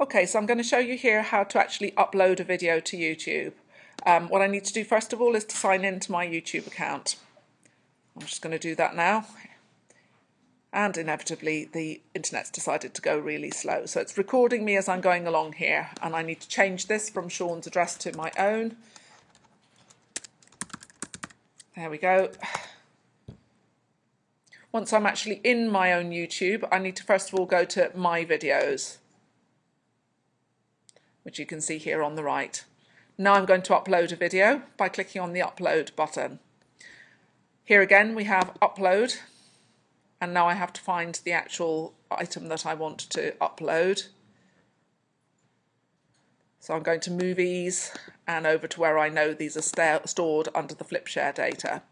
Okay, so I'm going to show you here how to actually upload a video to YouTube. Um, what I need to do first of all is to sign into my YouTube account. I'm just going to do that now. And inevitably the internet's decided to go really slow. So it's recording me as I'm going along here and I need to change this from Sean's address to my own. There we go. Once I'm actually in my own YouTube, I need to first of all go to My Videos which you can see here on the right. Now I'm going to upload a video by clicking on the upload button. Here again we have upload and now I have to find the actual item that I want to upload. So I'm going to movies and over to where I know these are stored under the Flipshare data.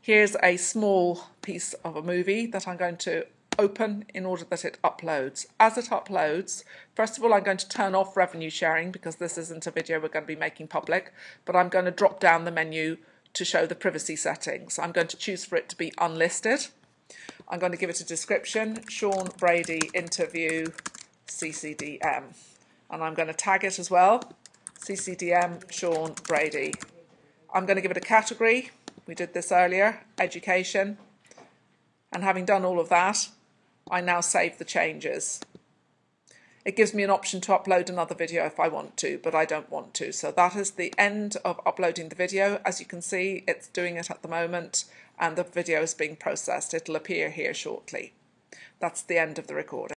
Here's a small piece of a movie that I'm going to open in order that it uploads. As it uploads, first of all, I'm going to turn off revenue sharing because this isn't a video we're going to be making public, but I'm going to drop down the menu to show the privacy settings. I'm going to choose for it to be unlisted. I'm going to give it a description, Sean Brady interview CCDM. And I'm going to tag it as well, CCDM Sean Brady. I'm going to give it a category. We did this earlier, education. And having done all of that, I now save the changes. It gives me an option to upload another video if I want to, but I don't want to. So that is the end of uploading the video. As you can see, it's doing it at the moment and the video is being processed. It'll appear here shortly. That's the end of the recording.